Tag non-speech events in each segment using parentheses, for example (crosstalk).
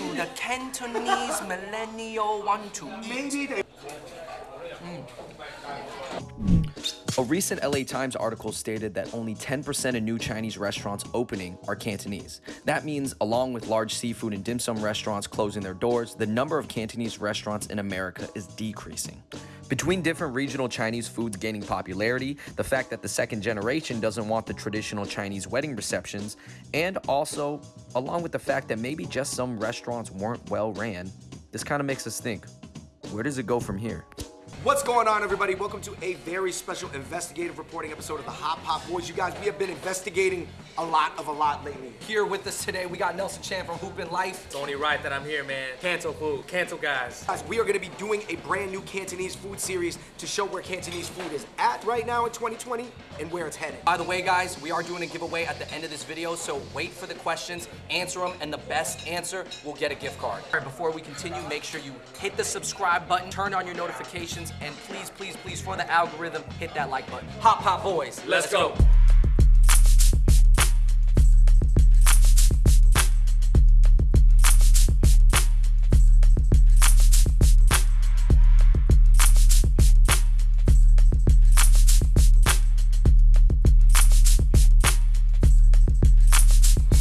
to the Cantonese millennial want to eat. Maybe they. Hmm. A recent LA Times article stated that only 10% of new Chinese restaurants opening are Cantonese. That means, along with large seafood and dim sum restaurants closing their doors, the number of Cantonese restaurants in America is decreasing. Between different regional Chinese foods gaining popularity, the fact that the second generation doesn't want the traditional Chinese wedding receptions, and also along with the fact that maybe just some restaurants weren't well ran, this kind of makes us think where does it go from here? What's going on, everybody? Welcome to a very special investigative reporting episode of the Hot Pot Boys. You guys, we have been investigating a lot of a lot lately. Here with us today, we got Nelson Chan from Hoopin' Life. It's only right that I'm here, man. Cancel food, cancel guys. Guys, we are going to be doing a brand new Cantonese food series to show where Cantonese food is at right now in 2020 and where it's headed. By the way, guys, we are doing a giveaway at the end of this video, so wait for the questions, answer them, and the best answer will get a gift card. All right, before we continue, make sure you hit the subscribe button, turn on your notifications, and please, please, please, for the algorithm, hit that like button. Hot Pot Boys, Let's go.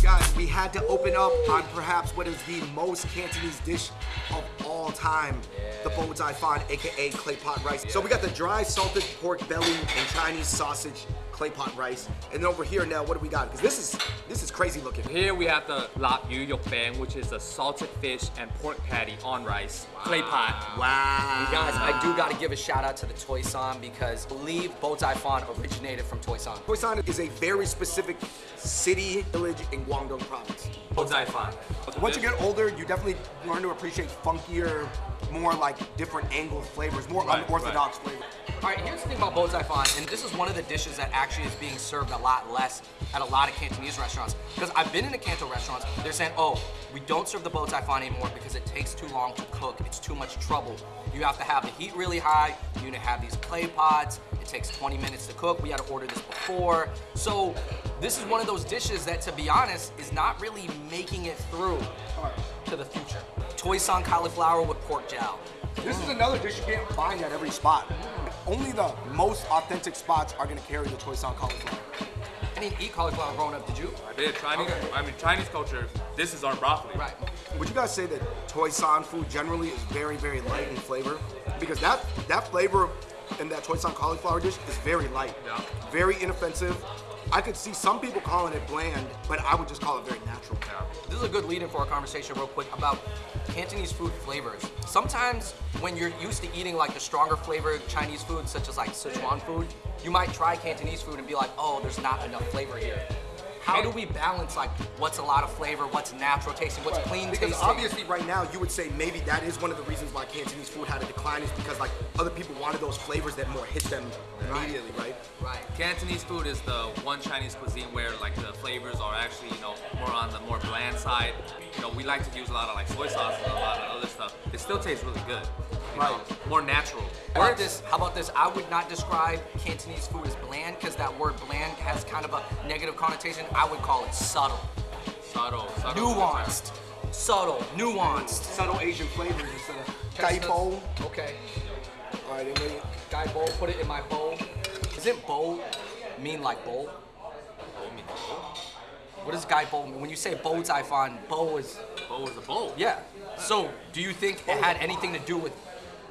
Guys, we had to open up on perhaps what is the most Cantonese dish of all time, the bo zai fan, aka clay pot rice. So we got the dry salted pork belly and Chinese sausage clay pot rice. And then over here now, what do we got? Because this is this is crazy looking. Here we have the lap yu yok bang, which is a salted fish and pork patty on rice, clay pot. Wow. You guys, I do gotta give a shout out to the Toy San because I believe bo zai fan originated from Toy San. Khoisan is a very specific city, village in Guangdong province. Bozai fan. Once you get older, you definitely learn to appreciate funkier, more like different angled flavors, more Right, unorthodox flavors. All right, here's the thing about bo zai fan, and this is one of the dishes that actually is being served a lot less at a lot of Cantonese restaurants. Because I've been in the Canto restaurants, they're saying, oh, we don't serve the bo zai fan anymore because it takes too long to cook. It's too much trouble. You have to have the heat really high. You need to have these clay pots. It takes 20 minutes to cook. We had to order this before. So this is one of those dishes that, to be honest, is not really making it through to the future. Toy San cauliflower with pork jowl. This is another dish you can't find at every spot. Only the most authentic spots are gonna carry the choy san cauliflower. I didn't eat cauliflower growing up, did you? I did Chinese. Okay. I mean Chinese culture. This is our broccoli. Right. Would you guys say that Toy San food generally is very, very light in flavor? Because that that flavor in that Toy San cauliflower dish is very light, Yeah. very inoffensive. I could see some people calling it bland, but I would just call it very natural. Yeah. This is a good lead-in for our conversation real quick about Cantonese food flavors. Sometimes when you're used to eating like the stronger flavored Chinese food, such as like Sichuan food, you might try Cantonese food and be like, oh, there's not enough flavor here. How do we balance like what's a lot of flavor, what's natural tasting, what's clean Because tasting? obviously right now you would say maybe that is one of the reasons why Cantonese food had a decline is because like other people wanted those flavors that more hit them immediately, right? Right. Cantonese food is the one Chinese cuisine where like the flavors are actually you know more on the more bland side. You know we like to use a lot of like soy sauce and a lot of other stuff. It still tastes really good. You know, more natural. How about this? How about this? I would not describe Cantonese food as bland because that word bland has kind of a negative connotation. I would call it subtle, Subtle, subtle. nuanced, subtle, nuanced. Subtle Asian flavors instead of Okay, Gaibo. Okay. All right, then- Guy bowl, put it in my bowl. Isn't bowl mean like bowl? What does guy bowl mean? When you say bow tie fan, bow is Bow is a bowl. yeah. So do you think it had anything to do with?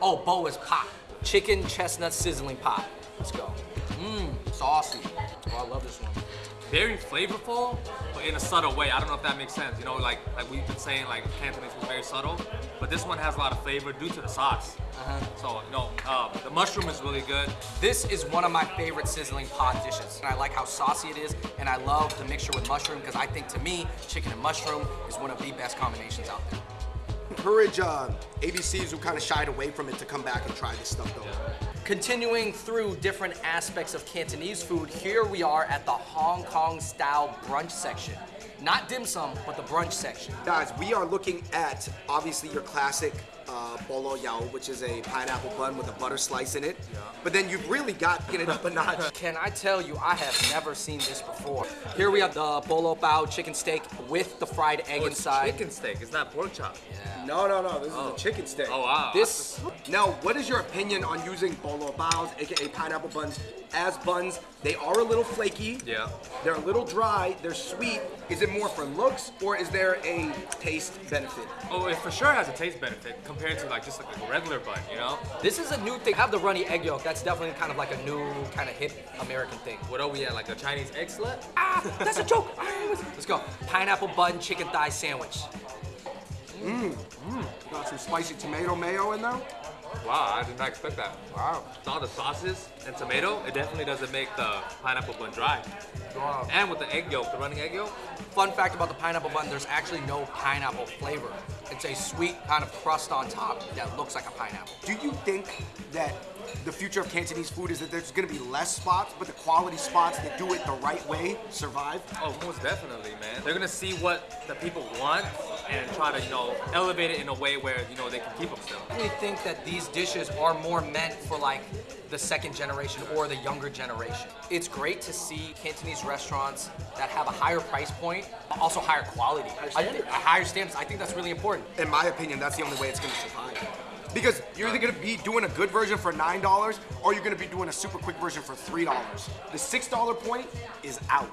Oh, bow is pot. Chicken chestnut sizzling pot. Let's go. Mmm, saucy. Oh, I love this one. very flavorful, but in a subtle way. I don't know if that makes sense. You know, like like we've been saying, like Cantonese was very subtle, but this one has a lot of flavor due to the sauce. So you know, uh, the mushroom is really good. This is one of my favorite sizzling pot dishes. And I like how saucy it is, and I love the mixture with mushroom because I think to me, chicken and mushroom is one of the best combinations out there. Encourage uh, ABCs who kind of shied away from it to come back and try this stuff though. Continuing through different aspects of Cantonese food, here we are at the Hong Kong style brunch section. Not dim sum, but the brunch section. Guys, we are looking at obviously your classic uh, bolo yao, which is a pineapple bun with a butter slice in it. But then you've really got to get it up a notch. (laughs) Can I tell you, I have never seen this before. Here we have the bolo bao chicken steak with the fried egg Oh, it's inside. chicken steak. It's not pork chop. Yeah. No, no, no. This is a chicken steak. Oh wow. This Now, what is your opinion on using bolo baos, aka pineapple buns, as buns? They are a little flaky. Yeah. They're a little dry. They're sweet. Is it more for looks or is there a taste benefit? Oh, it for sure has a taste benefit compared to like just like a regular bun, you know? this is a new thing. I have the runny egg yolk. That's definitely kind of like a new kind of hip American thing. What are we at? Like a Chinese egg slut? Ah, that's a joke. Let's go. Pineapple bun chicken thigh sandwich. Mmm. Got some spicy tomato mayo in there. Wow, I did not expect that. Wow. With all the sauces and tomato, it definitely doesn't make the pineapple bun dry. Wow. And with the egg yolk, the running egg yolk, Fun fact about the pineapple bun, there's actually no pineapple flavor. It's a sweet kind of crust on top that looks like a pineapple. Do you think that the future of Cantonese food is that there's gonna be less spots, but the quality spots that do it the right way survive? oh, most definitely, man. They're gonna see what the people want and try to, you know, elevate it in a way where, you know, they can keep them still. I really think that these dishes are more meant for like the second generation or the younger generation. It's great to see Cantonese restaurants that have a higher price point, also higher quality. I think- higher standards. I think that's really important. In my opinion, that's the only way it's gonna survive. Because you're either gonna be doing a good version for nine dollars, or you're gonna be doing a super quick version for three dollars. The six dollar point is out.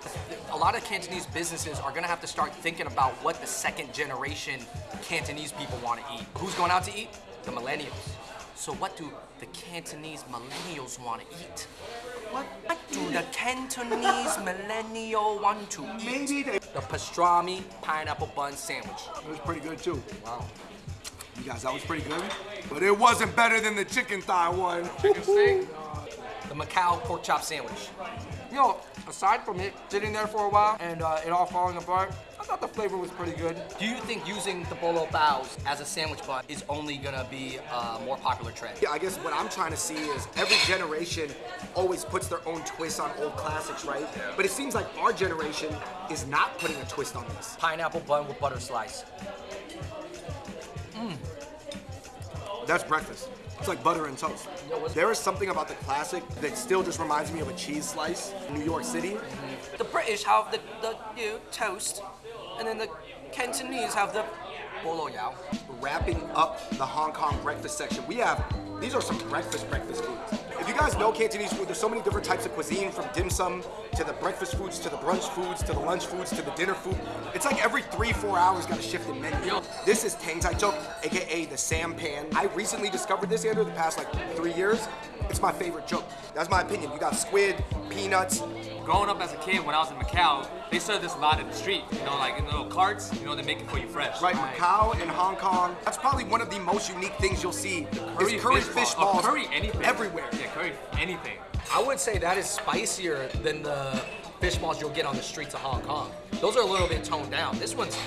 A lot of Cantonese businesses are gonna have to start thinking about what the second generation Cantonese people want to eat. Who's going out to eat? The millennials. So what do the Cantonese millennials want to eat? What do the Cantonese millennial want to eat? Maybe they. The pastrami pineapple bun sandwich. It was pretty good too. Wow. You guys, that was pretty good. But it wasn't better than the chicken thigh one. (laughs) Chicken steak? The Macau pork chop sandwich. You know, aside from it sitting there for a while and uh, it all falling apart, I thought the flavor was pretty good. Do you think using the bolo baos as a sandwich bun is only gonna be a more popular trend? Yeah, I guess what I'm trying to see is every generation always puts their own twist on old classics, right? Yeah. But it seems like our generation is not putting a twist on this. Pineapple bun with butter slice. That's breakfast. It's like butter and toast. There is something about the classic that still just reminds me of a cheese slice in New York City. The British have the, the you know, toast, and then the Cantonese have the bolo yao. Wrapping up the Hong Kong breakfast section, we have these are some breakfast breakfast foods. If you guys know Cantonese food, there's so many different types of cuisine from dim sum to the breakfast foods to the brunch foods to the lunch foods to the dinner food. It's like every three, four hours got a shift in menu. This is Tang Tai Chok, aka the Sam Pan. I recently discovered this, Andrew, the past like three years. It's my favorite joke. That's my opinion. You got squid, peanuts, Growing up as a kid, when I was in Macau, they served this a lot in the street. You know, like in little carts. You know, they make it for you fresh. Right, Macau and Hong Kong. That's probably one of the most unique things you'll see. Curry is curry fish fish. Oh, balls curry anything. everywhere. Yeah, curry anything. I would say that is spicier than the fish balls you'll get on the streets of Hong Kong. Those are a little bit toned down. This one's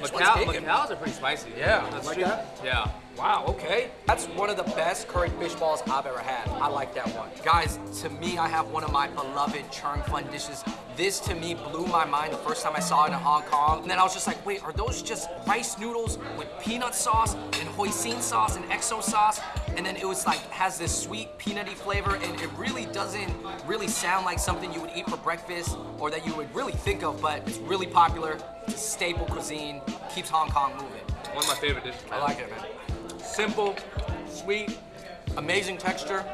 this one's Macau, kicking. Macau's are pretty spicy. Yeah. That's Like true. that? Yeah. Wow, okay. That's one of the best curry fish balls I've ever had. I like that one. Guys, to me, I have one of my beloved churn fun dishes. This to me blew my mind the first time I saw it in Hong Kong. And then I was just like, wait, are those just rice noodles with peanut sauce and hoisin sauce and XO sauce? And then it was like, has this sweet peanutty flavor and it really doesn't really sound like something you would eat for breakfast or that you would really think of, but it's really popular. It's a staple cuisine, keeps Hong Kong moving. One of my favorite dishes. I like it, man. Simple, sweet, amazing texture.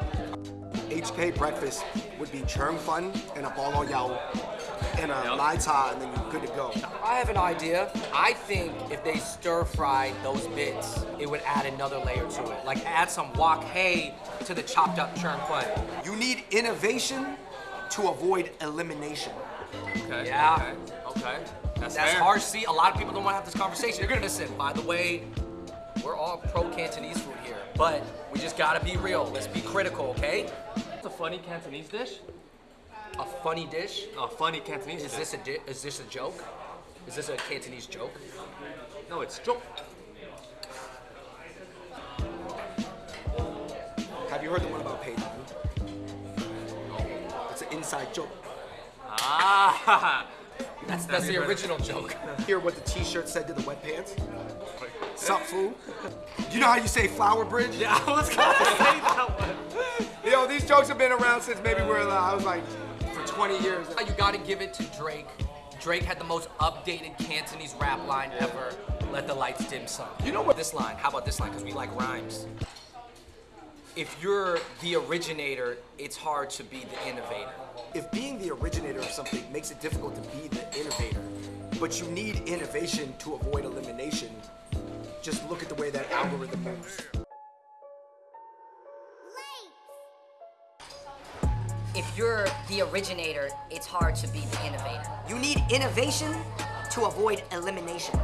HK breakfast would be churn fun and a bolo yao and a Yep. lai cha, and then you're good to go. I have an idea. I think if they stir fried those bits, it would add another layer to it. Like add some wok hay to the chopped up churn fun. You need innovation to avoid elimination. Okay. Yeah. Okay. okay. That's, That's fair. harsh. See, a lot of people don't want to have this conversation. You're gonna listen. By the way, we're all pro Cantonese food here, but we just gotta be real. Let's be critical, okay? A funny Cantonese dish. A funny dish. A funny Cantonese Is dish. this a di- is this a joke? Is this a Cantonese joke? No, it's joke. Have you heard the one about Peyton? It's an inside joke. Ah. (laughs) That's that's the original joke. Hear what the t-shirt said to the wet pants? Sup, fool? (laughs) You know how you say flower bridge? Yeah, I was gonna say that one. (laughs) Yo, these jokes have been around since maybe we were, uh, I was like, for 20 years. You gotta give it to Drake. Drake had the most updated Cantonese rap line ever. Let the lights dim some. You know what? This line. How about this line? Because we like rhymes. If you're the originator, it's hard to be the innovator. If being the originator of something makes it difficult to be the innovator, but you need innovation to avoid elimination, just look at the way that algorithm moves. You're the originator, it's hard to be the innovator. You need innovation to avoid elimination.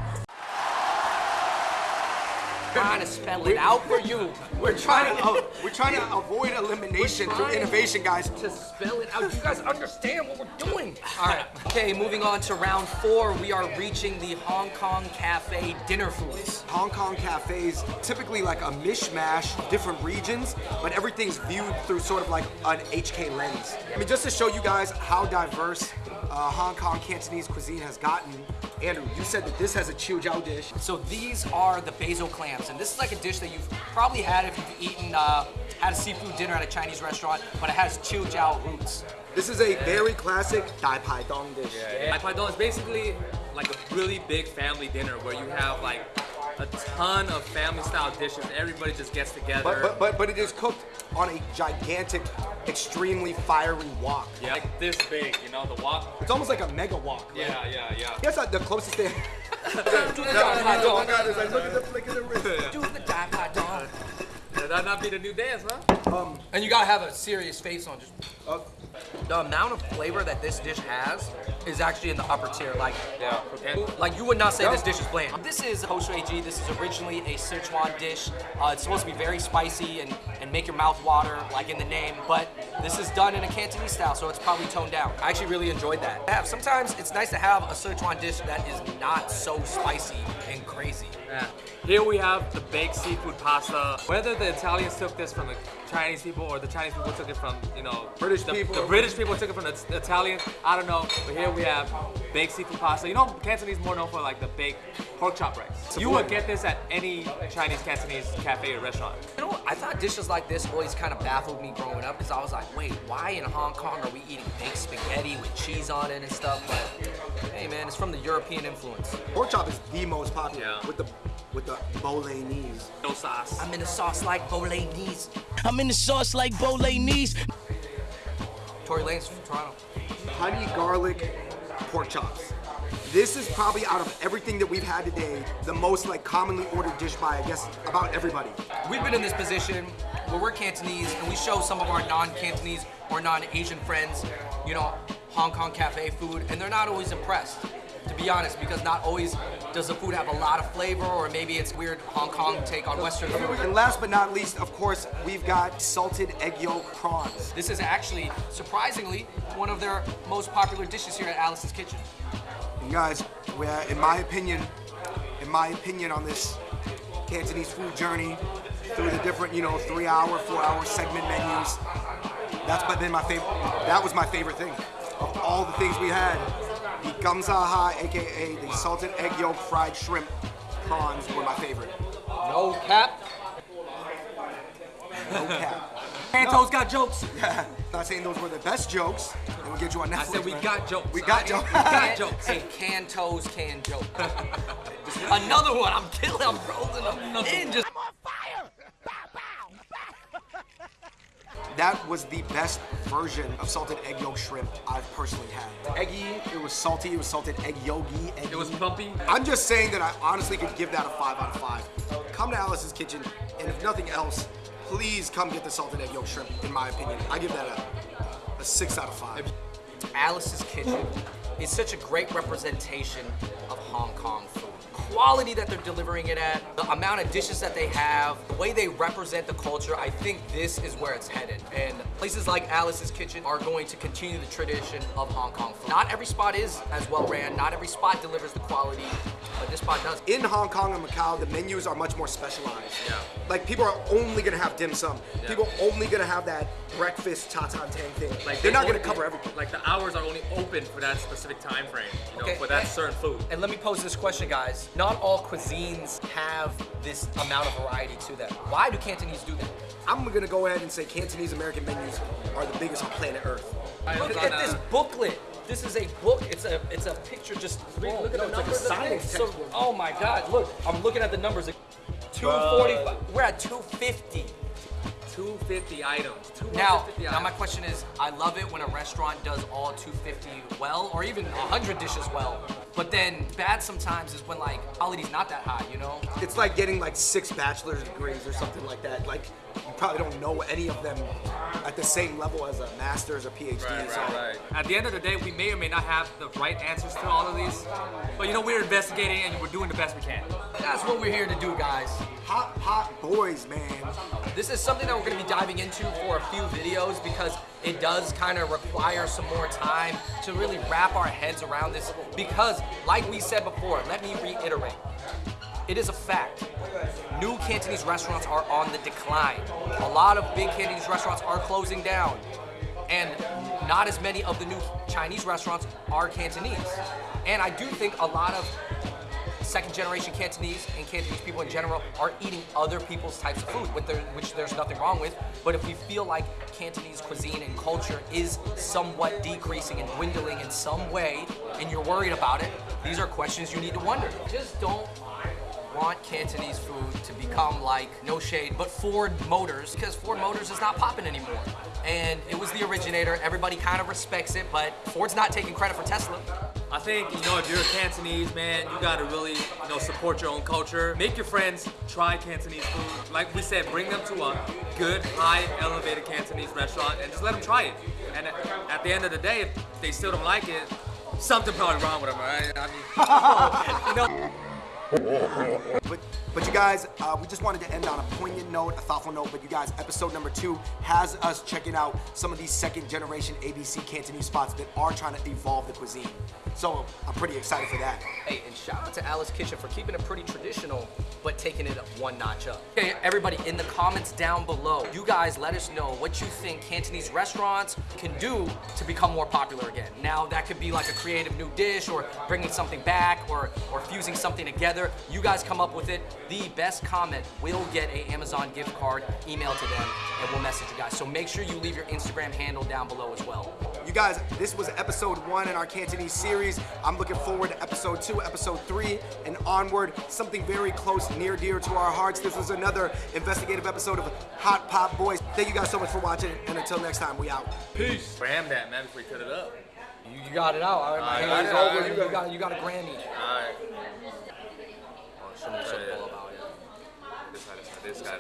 Trying to spell it out for you. We're trying to, uh, we're trying to avoid elimination through innovation, guys. To spell it out. Do you guys understand what we're doing. All right. Okay, moving on to round four. We are reaching the Hong Kong Cafe dinner foods. Hong Kong cafes typically like a mishmash of different regions, but everything's viewed through sort of like an HK lens. I mean, just to show you guys how diverse uh, Hong Kong Cantonese cuisine has gotten. Andrew, you said that this has a Chiu Jiao dish. So these are the basil clams, and this is like a dish that you've probably had if you've eaten, uh, had a seafood dinner at a Chinese restaurant, but it has Chiu Jiao roots. This is a very classic Dai Pai Dong dish. Dai Pai Dong is basically like a really big family dinner where you have like a ton of family style dishes. Everybody just gets together. But, but, but, but it is cooked on a gigantic, extremely fiery wok. yeah, like this big, you know, the wok. It's almost like a mega wok. right? Yeah, yeah, yeah. That's not the closest thing. Do the Dai Pai Dong. It's like, look at the flick of the wrist. Do the Dai Pai Dong. Did that not be the new dance, huh? And you gotta have a serious face on. Just Uh, the amount of flavor that this dish has is actually in the upper tier. Like, Yeah. And like you would not say this dish is bland. This is Ho Shui Ji. This is originally a Sichuan dish. Uh, it's supposed to be very spicy and, and make your mouth water, like in the name. But this is done in a Cantonese style, so it's probably toned down. I actually really enjoyed that. Sometimes it's nice to have a Sichuan dish that is not so spicy and crazy. Yeah. Here we have the baked seafood pasta. Whether the Italians took this from the Chinese people or the Chinese people took it from, you know, British the, people. The British people took it from the, the Italians. I don't know. But here we have baked seafood pasta. You know, Cantonese is more known for like the baked pork chop rice. You would get this at any Chinese Cantonese cafe or restaurant. You know, I thought dishes like this always kind of baffled me growing up because I was like, wait, why in Hong Kong are we eating baked spaghetti with cheese on it and stuff? But hey, man, it's from the European influence. Pork chop is the most popular Yeah. with the with the bolognese. No sauce. I'm in a sauce like bolognese. I'm in the sauce like bolognese. Tory Lanez from Toronto. honey garlic pork chops. This is probably out of everything that we've had today, the most like commonly ordered dish by I guess about everybody. We've been in this position where we're Cantonese and we show some of our non-Cantonese or non-Asian friends, you know, Hong Kong cafe food, and they're not always impressed. To be honest, because not always does the food have a lot of flavor, or maybe it's weird Hong Kong take on Western food. And last but not least, of course, we've got salted egg yolk prawns. This is actually, surprisingly, one of their most popular dishes here at Alice's Kitchen. And guys, we're, in my opinion, in my opinion on this Cantonese food journey through the different, you know, three-hour, four-hour segment menus, that's been my favorite. That was my favorite thing of all the things we had. The gamzaha, aka the salted egg yolk fried shrimp prawns, were my favorite. No cap. No cap. (laughs) Canto's got jokes. (laughs) Not saying those were the best jokes. They will get you on Netflix. I said we man. got jokes. We got jokes. We got (laughs) jokes. Hey, can toes can joke. Another one. I'm killing. I'm rolling them in. Just That was the best version of salted egg yolk shrimp I've personally had. Eggy, it was salty, it was salted egg yogi. Eggy. It was plumpy. I'm just saying that I honestly could give that a five out of five. Come to Alice's Kitchen, and if nothing else, please come get the salted egg yolk shrimp. In my opinion, I give that a, a six out of five. Alice's Kitchen is such a great representation of Hong Kong food. Quality that they're delivering it at, the amount of dishes that they have, the way they represent the culture, I think this is where it's headed. And places like Alice's Kitchen are going to continue the tradition of Hong Kong food. Not every spot is as well ran, not every spot delivers the quality, but this spot does. In Hong Kong and Macau, the menus are much more specialized. Yeah. Like people are only gonna have dim sum. Yeah. People are only gonna have that breakfast cha tang thing. Like They're they not gonna only- cover everything. Like the hours are only open for that specific time frame, you know, Okay, for that and- certain food. And let me pose this question, guys. Not all cuisines have this amount of variety to them. Why do Cantonese do that? I'm gonna go ahead and say Cantonese American menus are the biggest on planet Earth. I Look at this booklet. This is a book. It's a it's a picture. Just read, look at no, the it's like a numbers. science things. So, oh my God! Look, I'm looking at the numbers. Two forty-five. We're at two fifty. 250 items. 250 Now, items. now my question is, I love it when a restaurant does all 250 well, or even 100 dishes well. But then bad sometimes is when like quality's not that high, you know? It's like getting like six bachelor's degrees or something like that. Like you probably don't know any of them at the same level as a master's or PhD. Right, so right, right. At the end of the day, we may or may not have the right answers to all of these, but you know, we're investigating and we're doing the best we can. That's what we're here to do, guys. hot pot boys, man. This is something that we're going to be diving into for a few videos because it does kind of require some more time to really wrap our heads around this. Because, like we said before, let me reiterate it is a fact. New Cantonese restaurants are on the decline. A lot of big Cantonese restaurants are closing down. And not as many of the new Chinese restaurants are Cantonese. And I do think a lot of second generation Cantonese and Cantonese people in general are eating other people's types of food, which, there, which there's nothing wrong with. But if we feel like Cantonese cuisine and culture is somewhat decreasing and dwindling in some way, and you're worried about it, these are questions you need to wonder. Just don't want Cantonese food to become like, no shade, but Ford Motors, because Ford Motors is not popping anymore. And it was the originator, everybody kind of respects it, but Ford's not taking credit for Tesla. I think, you know, if you're a Cantonese, man, you gotta really, you know, support your own culture. Make your friends try Cantonese food. Like we said, bring them to a good, high, elevated Cantonese restaurant and just let them try it. And at, the end of the day, if they still don't like it, something probably wrong with them, right? I mean, (laughs) you know, But, but you guys, uh, we just wanted to end on a poignant note, a thoughtful note. But you guys, episode number two has us checking out some of these second generation ABC Cantonese spots that are trying to evolve the cuisine. So I'm pretty excited for that. Hey, and shout out to Alice Kitchen for keeping it pretty traditional, but taking it one notch up. Okay, everybody, in the comments down below, you guys let us know what you think Cantonese restaurants can do to become more popular again. Now, that could be like a creative new dish, or bringing something back, or or fusing something together. You guys come up with it. The best comment will get a Amazon gift card emailed to them, and we'll message you guys. So make sure you leave your Instagram handle down below as well. You guys, this was episode one in our Cantonese series. I'm looking forward to episode two, episode three, and onward. Something very close, near, dear to our hearts. This was another investigative episode of Hot Pot Boys. Thank you guys so much for watching, and until next time, we out. peace. Ram that, man, before we cut it up. You, you got it out. All right, my I hand is got over. I You got, you got a Grammy. All right. Oh, shouldn't be so Yeah, yeah. full about it. This guy, this guy, this guy,